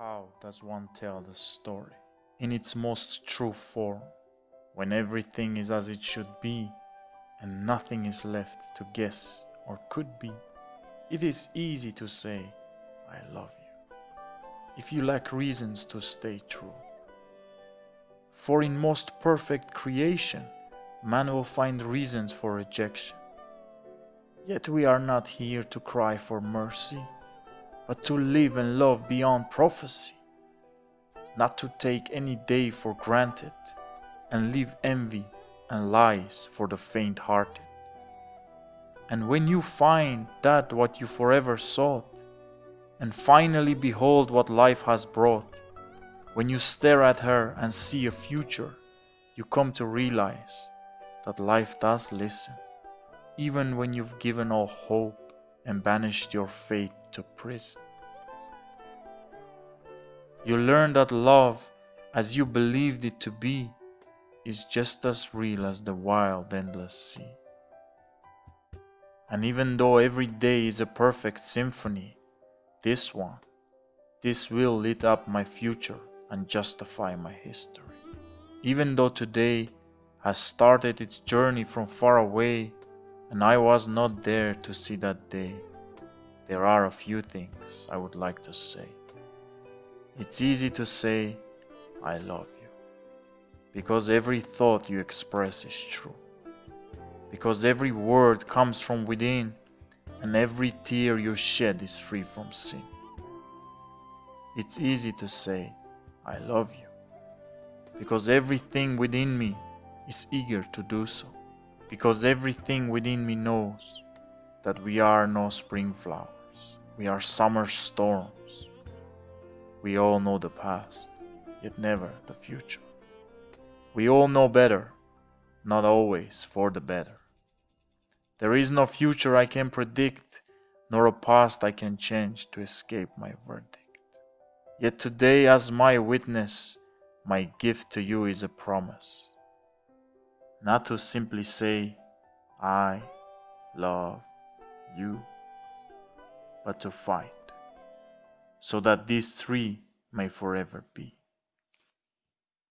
How does one tell the story in its most true form when everything is as it should be and nothing is left to guess or could be? It is easy to say, I love you, if you lack reasons to stay true. For in most perfect creation, man will find reasons for rejection. Yet we are not here to cry for mercy but to live and love beyond prophecy, not to take any day for granted and leave envy and lies for the faint hearted. And when you find that what you forever sought, and finally behold what life has brought, when you stare at her and see a future, you come to realize that life does listen, even when you've given all hope and banished your faith to prison. You learn that love, as you believed it to be, is just as real as the wild, endless sea. And even though every day is a perfect symphony, this one, this will lit up my future and justify my history. Even though today has started its journey from far away, and I was not there to see that day. There are a few things I would like to say. It's easy to say, I love you, because every thought you express is true, because every word comes from within, and every tear you shed is free from sin. It's easy to say, I love you, because everything within me is eager to do so because everything within me knows that we are no spring flowers, we are summer storms. We all know the past, yet never the future. We all know better, not always for the better. There is no future I can predict, nor a past I can change to escape my verdict. Yet today, as my witness, my gift to you is a promise not to simply say, I love you, but to fight, so that these three may forever be.